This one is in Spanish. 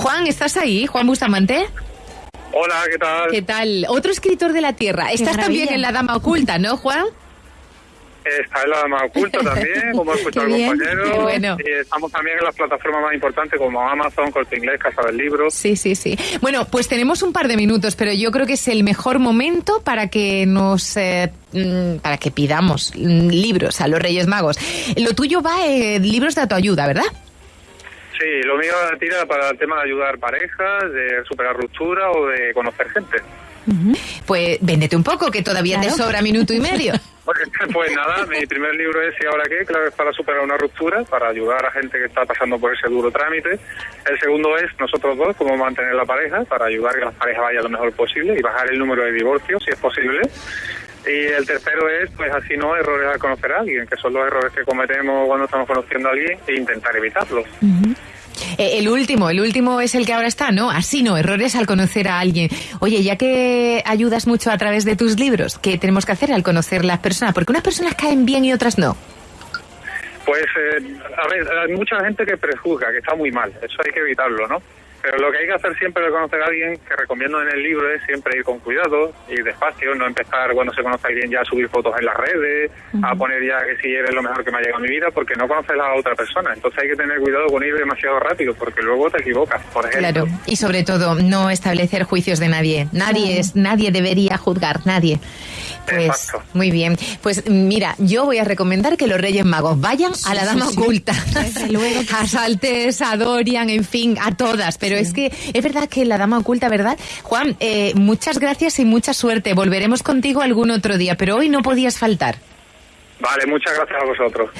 Juan, ¿estás ahí? Juan Bustamante. Hola, ¿qué tal? ¿Qué tal? Otro escritor de la Tierra. Estás también en La Dama Oculta, ¿no, Juan? Está en la dama oculta también, como ha escuchado el compañero. bueno. Y estamos también en las plataformas más importantes como Amazon, Corte Inglés, Casa del Libro. Sí, sí, sí. Bueno, pues tenemos un par de minutos, pero yo creo que es el mejor momento para que nos... Eh, mm, para que pidamos libros a los Reyes Magos. Lo tuyo va en libros de autoayuda, ¿verdad? Sí, lo mío tira para el tema de ayudar parejas, de superar ruptura o de conocer gente. Pues véndete un poco, que todavía te sobra minuto y medio. Pues, nada, mi primer libro es ¿Y ahora qué? Claro, es para superar una ruptura, para ayudar a gente que está pasando por ese duro trámite. El segundo es nosotros dos, cómo mantener la pareja, para ayudar a que la pareja vaya lo mejor posible y bajar el número de divorcios, si es posible. Y el tercero es, pues así no, errores al conocer a alguien, que son los errores que cometemos cuando estamos conociendo a alguien e intentar evitarlos. Eh, el último, el último es el que ahora está, ¿no? Así no, errores al conocer a alguien. Oye, ya que ayudas mucho a través de tus libros, ¿qué tenemos que hacer al conocer las personas? Porque unas personas caen bien y otras no. Pues, eh, a ver, hay mucha gente que prejuzga, que está muy mal. Eso hay que evitarlo, ¿no? Pero lo que hay que hacer siempre de conocer a alguien, que recomiendo en el libro, es siempre ir con cuidado, y despacio, no empezar cuando se conoce a alguien ya a subir fotos en las redes, a poner ya que si eres lo mejor que me ha llegado a mi vida, porque no conoces a la otra persona. Entonces hay que tener cuidado con ir demasiado rápido, porque luego te equivocas, por ejemplo. Claro, y sobre todo no establecer juicios de nadie. Nadie es, nadie debería juzgar, nadie. Pues Exacto. muy bien. Pues mira, yo voy a recomendar que los Reyes Magos vayan a la Dama Oculta. a Saltes, a Dorian, en fin, a todas. Pero es que es verdad que la Dama Oculta, ¿verdad? Juan, eh, muchas gracias y mucha suerte. Volveremos contigo algún otro día, pero hoy no podías faltar. Vale, muchas gracias a vosotros.